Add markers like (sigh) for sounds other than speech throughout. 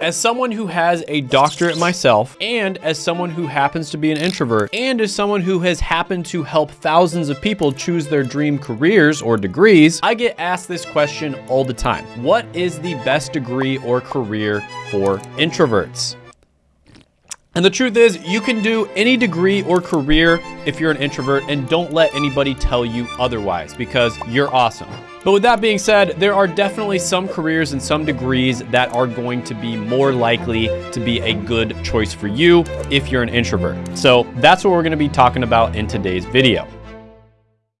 As someone who has a doctorate myself, and as someone who happens to be an introvert, and as someone who has happened to help thousands of people choose their dream careers or degrees, I get asked this question all the time. What is the best degree or career for introverts? And the truth is, you can do any degree or career if you're an introvert and don't let anybody tell you otherwise because you're awesome. But with that being said, there are definitely some careers and some degrees that are going to be more likely to be a good choice for you if you're an introvert. So that's what we're gonna be talking about in today's video.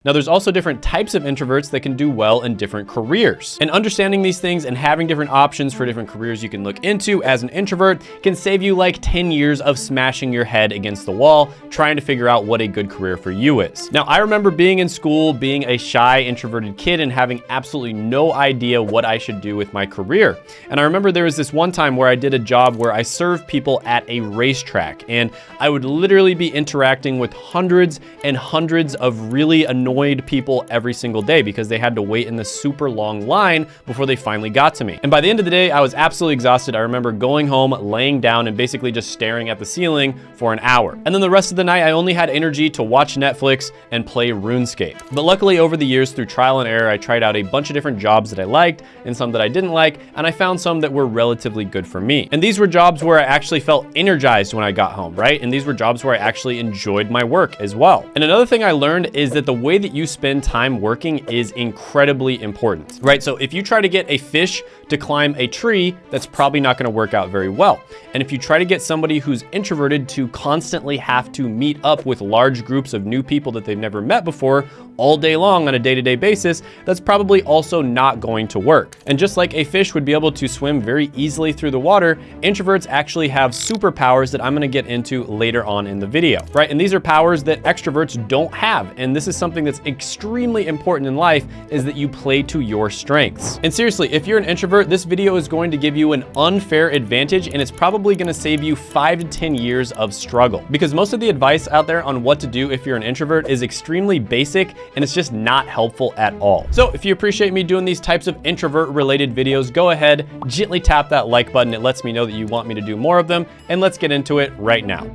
Now, there's also different types of introverts that can do well in different careers. And understanding these things and having different options for different careers you can look into as an introvert can save you like 10 years of smashing your head against the wall, trying to figure out what a good career for you is. Now, I remember being in school, being a shy, introverted kid and having absolutely no idea what I should do with my career. And I remember there was this one time where I did a job where I served people at a racetrack and I would literally be interacting with hundreds and hundreds of really annoying annoyed people every single day because they had to wait in this super long line before they finally got to me. And by the end of the day, I was absolutely exhausted. I remember going home, laying down and basically just staring at the ceiling for an hour. And then the rest of the night, I only had energy to watch Netflix and play RuneScape. But luckily over the years through trial and error, I tried out a bunch of different jobs that I liked and some that I didn't like, and I found some that were relatively good for me. And these were jobs where I actually felt energized when I got home, right? And these were jobs where I actually enjoyed my work as well. And another thing I learned is that the way that you spend time working is incredibly important, right? So if you try to get a fish to climb a tree, that's probably not gonna work out very well. And if you try to get somebody who's introverted to constantly have to meet up with large groups of new people that they've never met before all day long on a day-to-day -day basis, that's probably also not going to work. And just like a fish would be able to swim very easily through the water, introverts actually have superpowers that I'm gonna get into later on in the video, right? And these are powers that extroverts don't have. And this is something that's extremely important in life is that you play to your strengths. And seriously, if you're an introvert, this video is going to give you an unfair advantage and it's probably gonna save you five to 10 years of struggle. Because most of the advice out there on what to do if you're an introvert is extremely basic and it's just not helpful at all. So if you appreciate me doing these types of introvert related videos, go ahead, gently tap that like button. It lets me know that you want me to do more of them and let's get into it right now.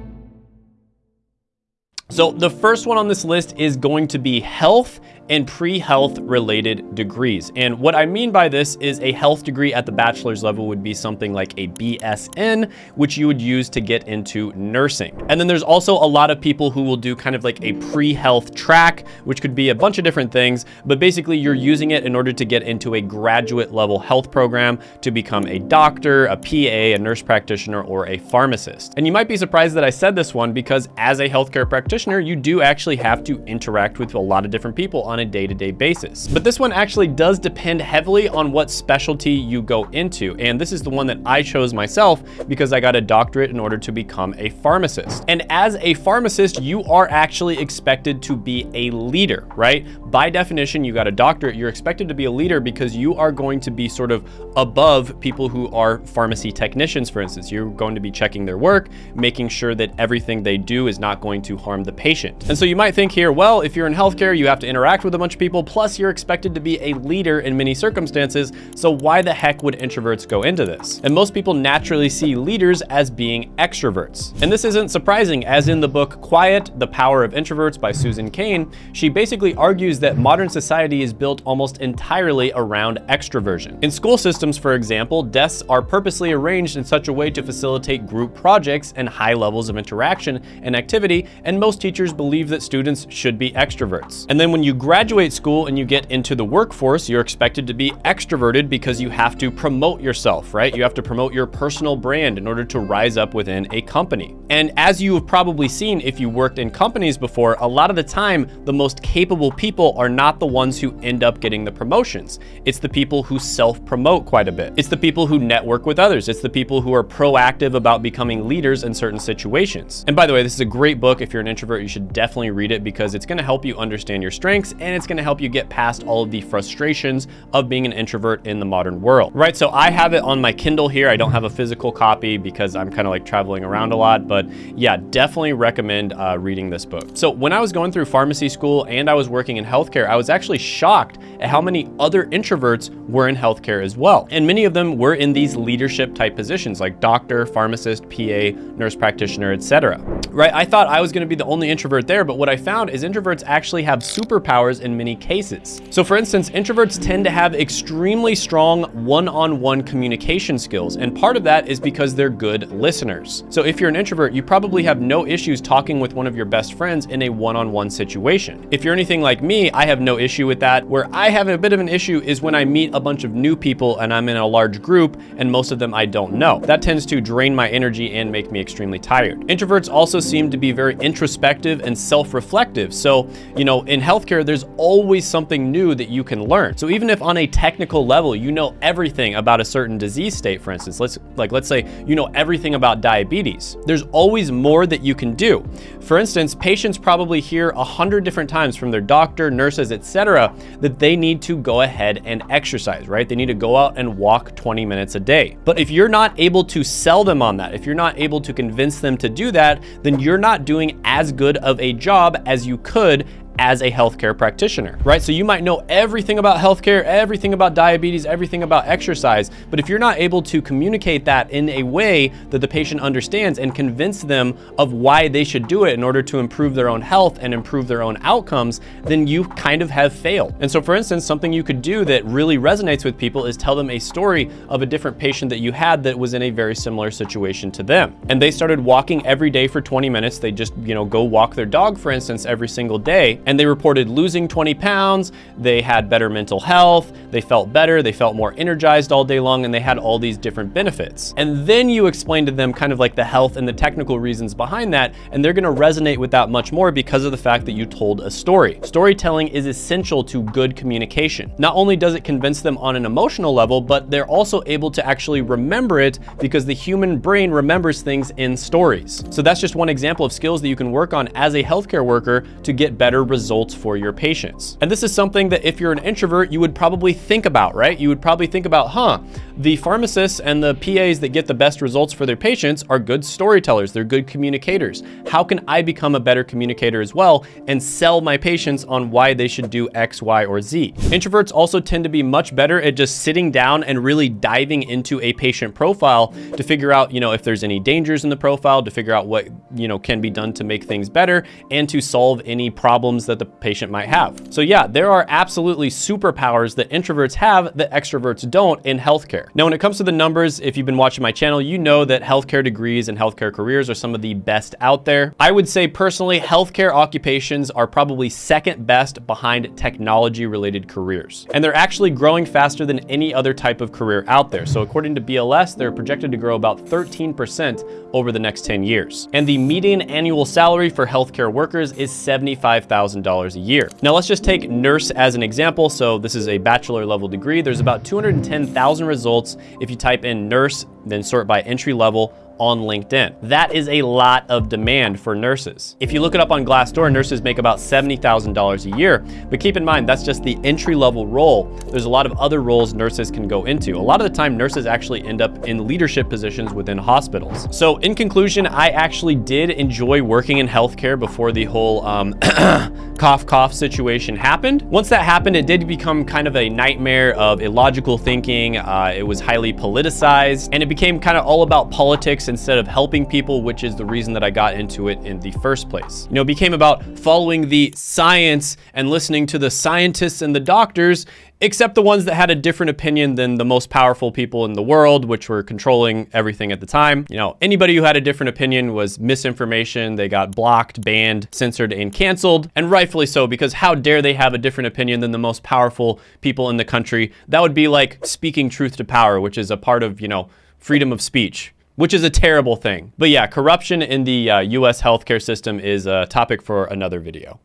So the first one on this list is going to be health and pre-health related degrees. And what I mean by this is a health degree at the bachelor's level would be something like a BSN, which you would use to get into nursing. And then there's also a lot of people who will do kind of like a pre-health track, which could be a bunch of different things, but basically you're using it in order to get into a graduate level health program to become a doctor, a PA, a nurse practitioner, or a pharmacist. And you might be surprised that I said this one because as a healthcare practitioner, you do actually have to interact with a lot of different people a day-to-day -day basis. But this one actually does depend heavily on what specialty you go into. And this is the one that I chose myself because I got a doctorate in order to become a pharmacist. And as a pharmacist, you are actually expected to be a leader, right? By definition, you got a doctorate, you're expected to be a leader because you are going to be sort of above people who are pharmacy technicians, for instance. You're going to be checking their work, making sure that everything they do is not going to harm the patient. And so you might think here, well, if you're in healthcare, you have to interact with a bunch of people, plus you're expected to be a leader in many circumstances, so why the heck would introverts go into this? And most people naturally see leaders as being extroverts. And this isn't surprising, as in the book Quiet, The Power of Introverts by Susan Cain, she basically argues that modern society is built almost entirely around extroversion. In school systems, for example, desks are purposely arranged in such a way to facilitate group projects and high levels of interaction and activity, and most teachers believe that students should be extroverts. And then when you graduate graduate school and you get into the workforce, you're expected to be extroverted because you have to promote yourself, right? You have to promote your personal brand in order to rise up within a company. And as you have probably seen if you worked in companies before, a lot of the time, the most capable people are not the ones who end up getting the promotions. It's the people who self-promote quite a bit. It's the people who network with others. It's the people who are proactive about becoming leaders in certain situations. And by the way, this is a great book. If you're an introvert, you should definitely read it because it's gonna help you understand your strengths and it's gonna help you get past all of the frustrations of being an introvert in the modern world. Right, so I have it on my Kindle here. I don't have a physical copy because I'm kind of like traveling around a lot, but yeah, definitely recommend uh, reading this book. So when I was going through pharmacy school and I was working in healthcare, I was actually shocked at how many other introverts were in healthcare as well. And many of them were in these leadership type positions like doctor, pharmacist, PA, nurse practitioner, etc. Right, I thought I was gonna be the only introvert there, but what I found is introverts actually have superpowers in many cases. So for instance, introverts tend to have extremely strong one-on-one -on -one communication skills. And part of that is because they're good listeners. So if you're an introvert, you probably have no issues talking with one of your best friends in a one-on-one -on -one situation. If you're anything like me, I have no issue with that. Where I have a bit of an issue is when I meet a bunch of new people and I'm in a large group and most of them I don't know. That tends to drain my energy and make me extremely tired. Introverts also seem to be very introspective and self-reflective. So, you know, in healthcare, there's always something new that you can learn. So even if on a technical level, you know everything about a certain disease state, for instance, let's like, let's say you know everything about diabetes, there's always more that you can do. For instance, patients probably hear a hundred different times from their doctor, nurses, etc., that they need to go ahead and exercise, right? They need to go out and walk 20 minutes a day. But if you're not able to sell them on that, if you're not able to convince them to do that, then you're not doing as good of a job as you could as a healthcare practitioner, right? So you might know everything about healthcare, everything about diabetes, everything about exercise, but if you're not able to communicate that in a way that the patient understands and convince them of why they should do it in order to improve their own health and improve their own outcomes, then you kind of have failed. And so for instance, something you could do that really resonates with people is tell them a story of a different patient that you had that was in a very similar situation to them. And they started walking every day for 20 minutes. They just, you know, go walk their dog, for instance, every single day and they reported losing 20 pounds, they had better mental health, they felt better, they felt more energized all day long, and they had all these different benefits. And then you explain to them kind of like the health and the technical reasons behind that, and they're gonna resonate with that much more because of the fact that you told a story. Storytelling is essential to good communication. Not only does it convince them on an emotional level, but they're also able to actually remember it because the human brain remembers things in stories. So that's just one example of skills that you can work on as a healthcare worker to get better results for your patients. And this is something that if you're an introvert, you would probably think about, right? You would probably think about, huh, the pharmacists and the PAs that get the best results for their patients are good storytellers, they're good communicators. How can I become a better communicator as well and sell my patients on why they should do X, Y, or Z? Introverts also tend to be much better at just sitting down and really diving into a patient profile to figure out, you know, if there's any dangers in the profile, to figure out what, you know, can be done to make things better and to solve any problems that the patient might have. So yeah, there are absolutely superpowers that introverts have that extroverts don't in healthcare. Now, when it comes to the numbers, if you've been watching my channel, you know that healthcare degrees and healthcare careers are some of the best out there. I would say personally, healthcare occupations are probably second best behind technology related careers. And they're actually growing faster than any other type of career out there. So according to BLS, they're projected to grow about 13% over the next 10 years. And the median annual salary for healthcare workers is $75,000 a year. Now let's just take nurse as an example. So this is a bachelor level degree. There's about 210,000 results if you type in nurse, then sort by entry level on LinkedIn. That is a lot of demand for nurses. If you look it up on Glassdoor, nurses make about $70,000 a year, but keep in mind, that's just the entry level role. There's a lot of other roles nurses can go into. A lot of the time, nurses actually end up in leadership positions within hospitals. So in conclusion, I actually did enjoy working in healthcare before the whole um, (coughs) cough cough situation happened. Once that happened, it did become kind of a nightmare of illogical thinking. Uh, it was highly politicized and it became kind of all about politics instead of helping people, which is the reason that I got into it in the first place. You know, it became about following the science and listening to the scientists and the doctors except the ones that had a different opinion than the most powerful people in the world, which were controlling everything at the time. You know, anybody who had a different opinion was misinformation. They got blocked, banned, censored, and canceled, and rightfully so, because how dare they have a different opinion than the most powerful people in the country? That would be like speaking truth to power, which is a part of, you know, freedom of speech which is a terrible thing. But yeah, corruption in the uh, US healthcare system is a topic for another video.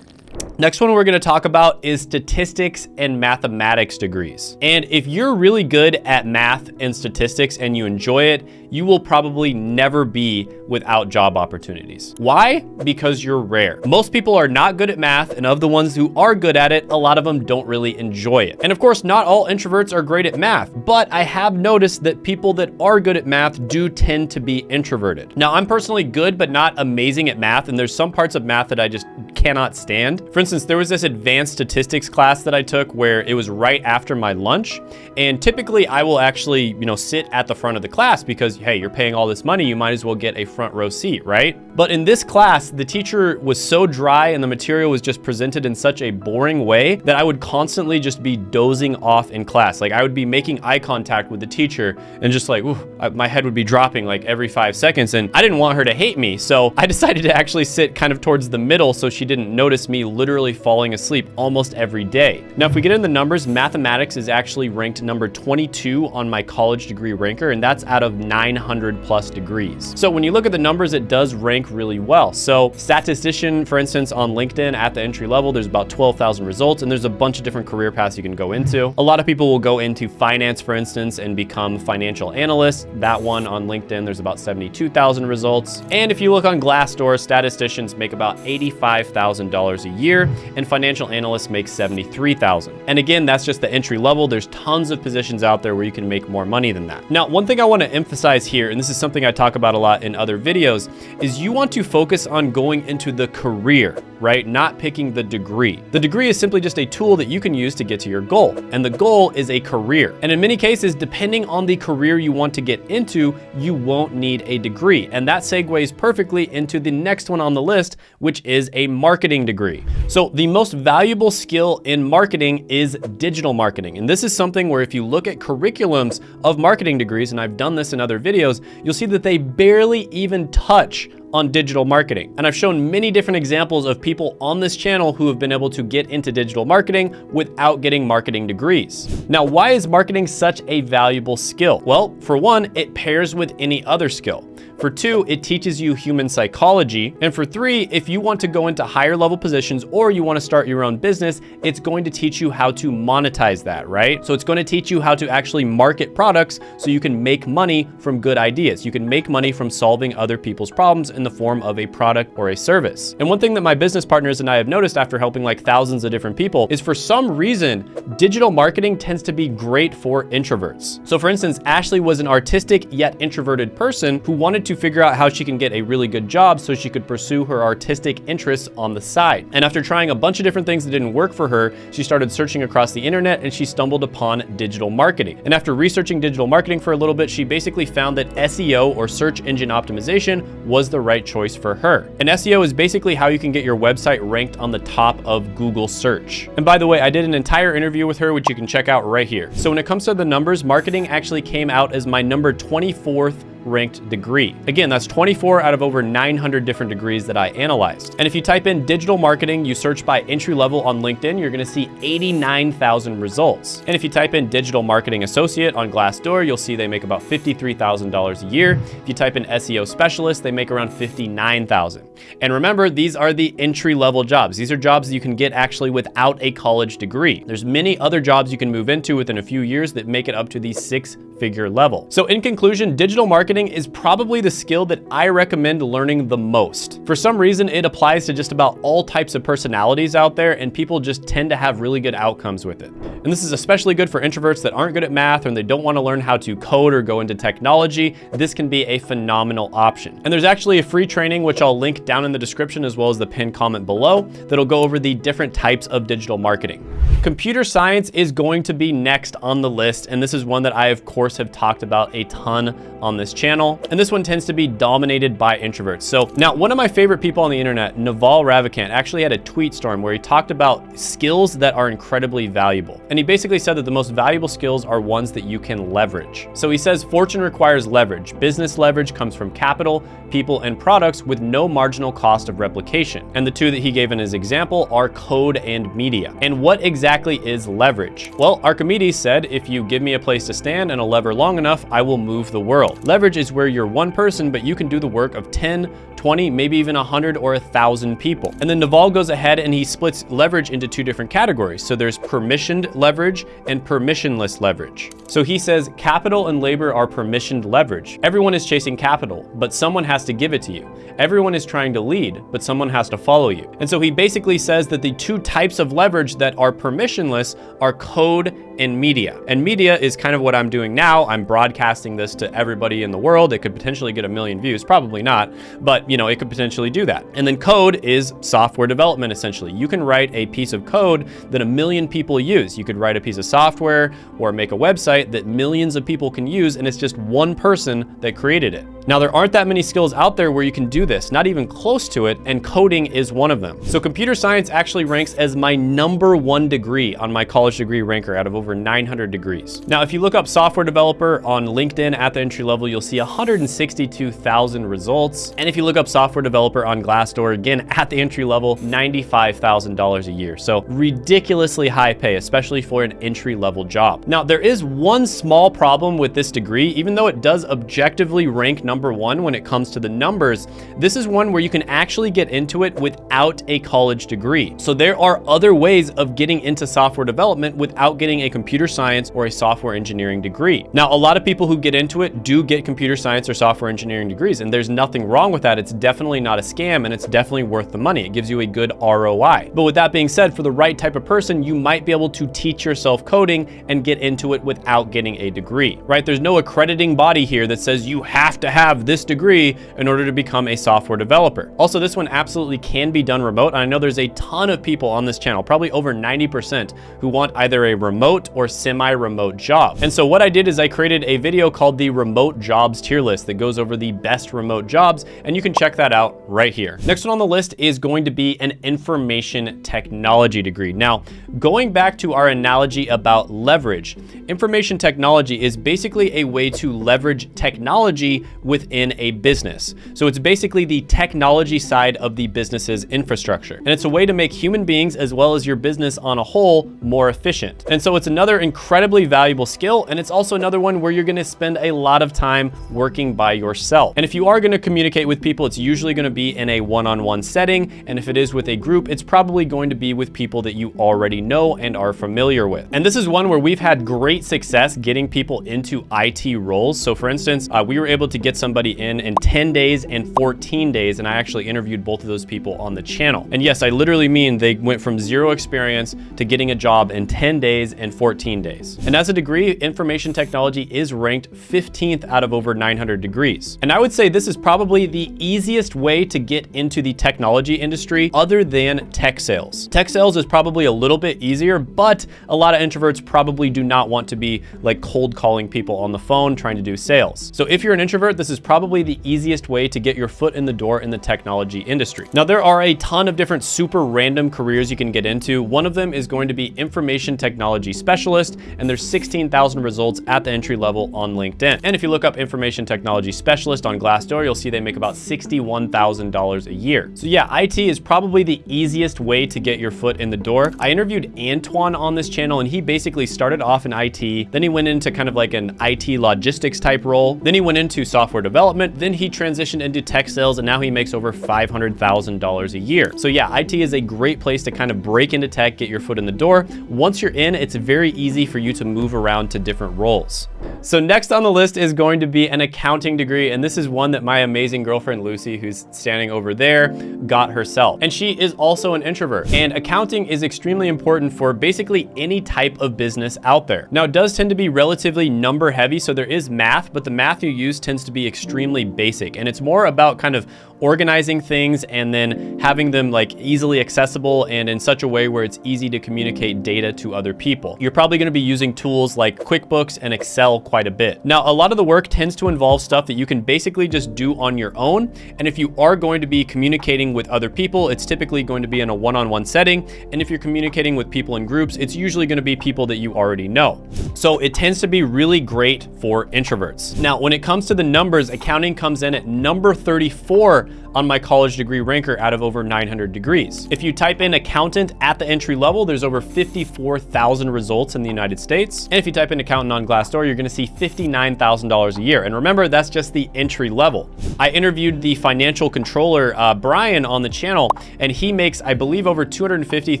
Next one we're gonna talk about is statistics and mathematics degrees. And if you're really good at math and statistics and you enjoy it, you will probably never be without job opportunities. Why? Because you're rare. Most people are not good at math, and of the ones who are good at it, a lot of them don't really enjoy it. And of course, not all introverts are great at math, but I have noticed that people that are good at math do tend to be introverted. Now, I'm personally good, but not amazing at math, and there's some parts of math that I just cannot stand. For instance, there was this advanced statistics class that I took where it was right after my lunch, and typically I will actually, you know, sit at the front of the class because hey, you're paying all this money, you might as well get a front row seat, right? But in this class, the teacher was so dry and the material was just presented in such a boring way that I would constantly just be dozing off in class. Like I would be making eye contact with the teacher and just like, I, my head would be dropping like every five seconds. And I didn't want her to hate me. So I (laughs) decided to actually sit kind of towards the middle so she didn't notice me literally falling asleep almost every day. Now, if we get in the numbers, mathematics is actually ranked number 22 on my college degree ranker, and that's out of 900 plus degrees. So when you look at the numbers, it does rank really well. So statistician, for instance, on LinkedIn at the entry level, there's about 12,000 results, and there's a bunch of different career paths you can go into. A lot of people will go into finance, for instance, and become financial analysts. That one on LinkedIn, there's about 72,000 results. And if you look on Glassdoor, statisticians make about $85,000 a year, and financial analysts make 73,000. And again, that's just the entry level. There's tons of positions out there where you can make more money than that. Now, one thing I wanna emphasize here, and this is something I talk about a lot in other videos, is you want to focus on going into the career, right? Not picking the degree. The degree is simply just a tool that you can use to get to your goal. And the goal is a career. And in many cases, depending on the career you want to get into, you won't need a degree. And that segues perfectly into the next one on the list, which is a marketing degree. So the most valuable skill in marketing is digital marketing. And this is something where if you look at curriculums of marketing degrees, and I've done this in other videos, you'll see that they barely even touch on digital marketing. And I've shown many different examples of people on this channel who have been able to get into digital marketing without getting marketing degrees. Now, why is marketing such a valuable skill? Well, for one, it pairs with any other skill. For two, it teaches you human psychology. And for three, if you want to go into higher level positions or you want to start your own business, it's going to teach you how to monetize that, right? So it's going to teach you how to actually market products so you can make money from good ideas. You can make money from solving other people's problems in the form of a product or a service. And one thing that my business partners and I have noticed after helping like thousands of different people is for some reason, digital marketing tends to be great for introverts. So for instance, Ashley was an artistic yet introverted person who wanted to to figure out how she can get a really good job so she could pursue her artistic interests on the side. And after trying a bunch of different things that didn't work for her, she started searching across the internet and she stumbled upon digital marketing. And after researching digital marketing for a little bit, she basically found that SEO or search engine optimization was the right choice for her. And SEO is basically how you can get your website ranked on the top of Google search. And by the way, I did an entire interview with her, which you can check out right here. So when it comes to the numbers, marketing actually came out as my number 24th ranked degree. Again, that's 24 out of over 900 different degrees that I analyzed. And if you type in digital marketing, you search by entry level on LinkedIn, you're gonna see 89,000 results. And if you type in digital marketing associate on Glassdoor, you'll see they make about $53,000 a year. If you type in SEO specialist, they make around 59,000. And remember, these are the entry level jobs. These are jobs you can get actually without a college degree. There's many other jobs you can move into within a few years that make it up to the six figure level. So in conclusion, digital marketing is probably the skill that I recommend learning the most. For some reason, it applies to just about all types of personalities out there and people just tend to have really good outcomes with it. And this is especially good for introverts that aren't good at math and they don't want to learn how to code or go into technology. This can be a phenomenal option. And there's actually a free training, which I'll link down in the description as well as the pinned comment below, that'll go over the different types of digital marketing. Computer science is going to be next on the list, and this is one that I, of course, course, have talked about a ton on this channel. Channel, and this one tends to be dominated by introverts. So now one of my favorite people on the internet, Naval Ravikant, actually had a tweet storm where he talked about skills that are incredibly valuable. And he basically said that the most valuable skills are ones that you can leverage. So he says fortune requires leverage. Business leverage comes from capital, people, and products with no marginal cost of replication. And the two that he gave in his example are code and media. And what exactly is leverage? Well, Archimedes said, if you give me a place to stand and a lever long enough, I will move the world. Leverage is where you're one person, but you can do the work of 10, 20, maybe even 100 or 1,000 people. And then Naval goes ahead and he splits leverage into two different categories. So there's permissioned leverage and permissionless leverage. So he says capital and labor are permissioned leverage. Everyone is chasing capital, but someone has to give it to you. Everyone is trying to lead, but someone has to follow you. And so he basically says that the two types of leverage that are permissionless are code and media. And media is kind of what I'm doing now. I'm broadcasting this to everybody in the world. It could potentially get a million views, probably not, but you know, it could potentially do that. And then code is software development essentially. You can write a piece of code that a million people use. You could write a piece of software or make a website that millions of people can use and it's just one person that created it. Now, there aren't that many skills out there where you can do this, not even close to it, and coding is one of them. So computer science actually ranks as my number one degree on my college degree ranker out of over 900 degrees. Now, if you look up software developer on LinkedIn at the entry level, you'll see 162,000 results. And if you look up software developer on Glassdoor, again, at the entry level, $95,000 a year. So ridiculously high pay, especially for an entry level job. Now, there is one small problem with this degree, even though it does objectively rank number one when it comes to the numbers, this is one where you can actually get into it without a college degree. So there are other ways of getting into software development without getting a computer science or a software engineering degree. Now, a lot of people who get into it do get computer science or software engineering degrees, and there's nothing wrong with that. It's definitely not a scam, and it's definitely worth the money. It gives you a good ROI. But with that being said, for the right type of person, you might be able to teach yourself coding and get into it without getting a degree, right? There's no accrediting body here that says you have to have have this degree in order to become a software developer. Also, this one absolutely can be done remote. And I know there's a ton of people on this channel, probably over 90% who want either a remote or semi-remote job. And so what I did is I created a video called the remote jobs tier list that goes over the best remote jobs. And you can check that out right here. Next one on the list is going to be an information technology degree. Now, going back to our analogy about leverage, information technology is basically a way to leverage technology within a business. So it's basically the technology side of the business's infrastructure. And it's a way to make human beings as well as your business on a whole more efficient. And so it's another incredibly valuable skill. And it's also another one where you're gonna spend a lot of time working by yourself. And if you are gonna communicate with people, it's usually gonna be in a one-on-one -on -one setting. And if it is with a group, it's probably going to be with people that you already know and are familiar with. And this is one where we've had great success getting people into IT roles. So for instance, uh, we were able to get somebody in in 10 days and 14 days, and I actually interviewed both of those people on the channel. And yes, I literally mean they went from zero experience to getting a job in 10 days and 14 days. And as a degree, information technology is ranked 15th out of over 900 degrees. And I would say this is probably the easiest way to get into the technology industry other than tech sales. Tech sales is probably a little bit easier, but a lot of introverts probably do not want to be like cold calling people on the phone trying to do sales. So if you're an introvert, this is probably the easiest way to get your foot in the door in the technology industry. Now, there are a ton of different super random careers you can get into. One of them is going to be information technology specialist, and there's 16,000 results at the entry level on LinkedIn. And if you look up information technology specialist on Glassdoor, you'll see they make about $61,000 a year. So yeah, IT is probably the easiest way to get your foot in the door. I interviewed Antoine on this channel, and he basically started off in IT, then he went into kind of like an IT logistics type role, then he went into software development. Then he transitioned into tech sales and now he makes over $500,000 a year. So yeah, IT is a great place to kind of break into tech, get your foot in the door. Once you're in, it's very easy for you to move around to different roles. So next on the list is going to be an accounting degree. And this is one that my amazing girlfriend, Lucy, who's standing over there, got herself. And she is also an introvert. And accounting is extremely important for basically any type of business out there. Now it does tend to be relatively number heavy. So there is math, but the math you use tends to be extremely basic. And it's more about kind of organizing things and then having them like easily accessible and in such a way where it's easy to communicate data to other people. You're probably gonna be using tools like QuickBooks and Excel quite a bit. Now, a lot of the work tends to involve stuff that you can basically just do on your own. And if you are going to be communicating with other people, it's typically going to be in a one-on-one -on -one setting. And if you're communicating with people in groups, it's usually gonna be people that you already know. So it tends to be really great for introverts. Now, when it comes to the numbers, accounting comes in at number 34 on my college degree ranker out of over 900 degrees. If you type in accountant at the entry level, there's over 54,000 results in the United States. And if you type in accountant on Glassdoor, you're gonna see $59,000 a year. And remember, that's just the entry level. I interviewed the financial controller, uh, Brian, on the channel, and he makes, I believe, over $250,000,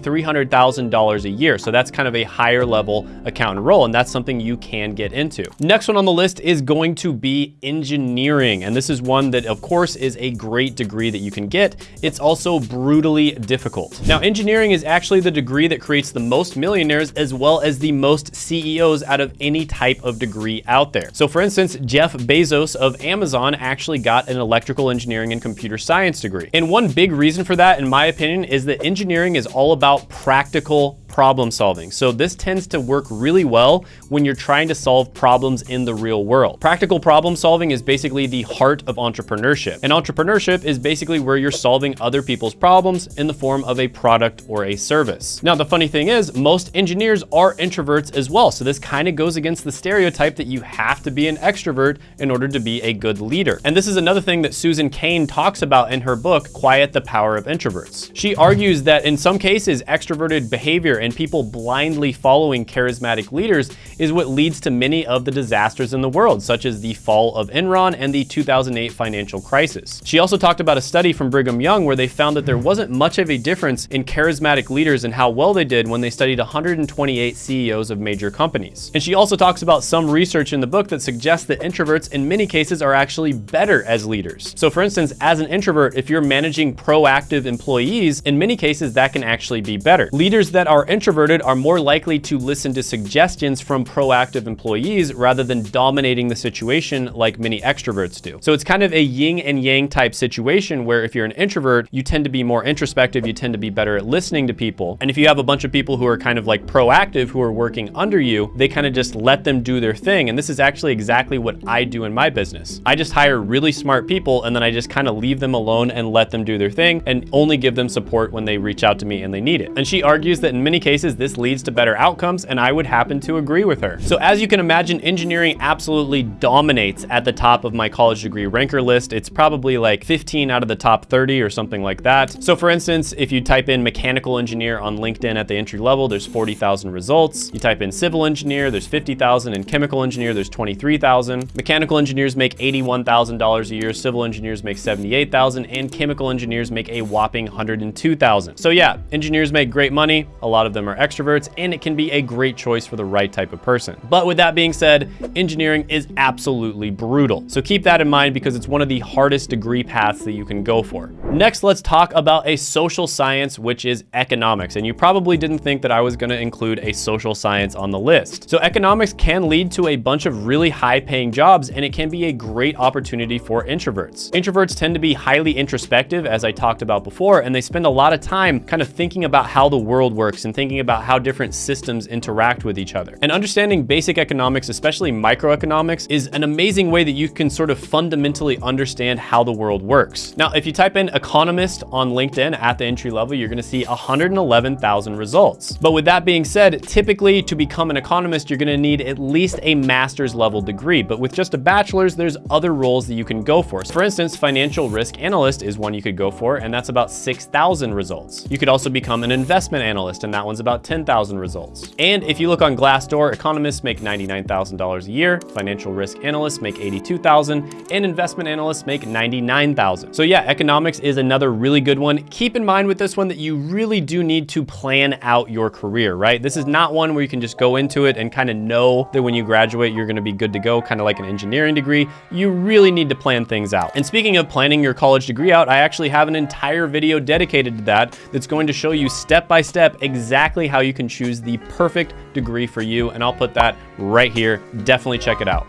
$300,000 a year. So that's kind of a higher level accountant role, and that's something you can get into. Next one on the list is going to be engineering, and this is one that, of course, is a great degree that you can get. It's also brutally difficult. Now, engineering is actually the degree that creates the most millionaires as well as the most CEOs out of any type of degree out there. So for instance, Jeff Bezos of Amazon actually got an electrical engineering and computer science degree. And one big reason for that, in my opinion, is that engineering is all about practical problem solving. So this tends to work really well when you're trying to solve problems in the real world. Practical problem solving is basically the heart of entrepreneurship. And entrepreneurship is basically where you're solving other people's problems in the form of a product or a service. Now, the funny thing is most engineers are introverts as well. So this kind of goes against the stereotype that you have to be an extrovert in order to be a good leader. And this is another thing that Susan Cain talks about in her book, Quiet the Power of Introverts. She argues that in some cases, extroverted behavior and people blindly following charismatic leaders is what leads to many of the disasters in the world, such as the fall of Enron and the 2008 financial crisis. She also talked about a study from Brigham Young where they found that there wasn't much of a difference in charismatic leaders and how well they did when they studied 128 CEOs of major companies. And she also talks about some research in the book that suggests that introverts in many cases are actually better as leaders. So for instance, as an introvert, if you're managing proactive employees, in many cases that can actually be better. Leaders that are introverted are more likely to listen to suggestions from proactive employees rather than dominating the situation like many extroverts do. So it's kind of a yin and yang type situation where if you're an introvert, you tend to be more introspective, you tend to be better at listening to people. And if you have a bunch of people who are kind of like proactive, who are working under you, they kind of just let them do their thing. And this is actually exactly what I do in my business. I just hire really smart people and then I just kind of leave them alone and let them do their thing and only give them support when they reach out to me and they need it. And she argues that in many cases, this leads to better outcomes, and I would happen to agree with her. So as you can imagine, engineering absolutely dominates at the top of my college degree ranker list. It's probably like 15 out of the top 30 or something like that. So for instance, if you type in mechanical engineer on LinkedIn at the entry level, there's 40,000 results. You type in civil engineer, there's 50,000, and chemical engineer, there's 23,000. Mechanical engineers make $81,000 a year, civil engineers make 78,000, and chemical engineers make a whopping 102,000. So yeah, engineers make great money. A lot of them are extroverts, and it can be a great choice for the right type of person. But with that being said, engineering is absolutely brutal. So keep that in mind because it's one of the hardest degree paths that you can go for. Next, let's talk about a social science, which is economics. And you probably didn't think that I was gonna include a social science on the list. So economics can lead to a bunch of really high paying jobs, and it can be a great opportunity for introverts. Introverts tend to be highly introspective, as I talked about before, and they spend a lot of time kind of thinking about how the world works and thinking about how different systems interact with each other. And understanding basic economics, especially microeconomics, is an amazing way that you can sort of fundamentally understand how the world works. Now, if you type in economist on LinkedIn at the entry level, you're gonna see 111,000 results. But with that being said, typically to become an economist, you're gonna need at least a master's level degree. But with just a bachelor's, there's other roles that you can go for. For instance, financial risk analyst is one you could go for, and that's about 6,000 results. You could also become an investment analyst, and that one's about 10,000 results. And if you look on Glassdoor, economists make $99,000 a year, financial risk analysts make 82,000, and investment analysts make 99,000. So yeah, economics is another really good one. Keep in mind with this one that you really do need to plan out your career, right? This is not one where you can just go into it and kind of know that when you graduate, you're gonna be good to go, kind of like an engineering degree. You really need to plan things out. And speaking of planning your college degree out, I actually have an entire video dedicated to that that's going to show you step by step exactly how you can choose the perfect degree for you. And I'll put that right here. Definitely check it out.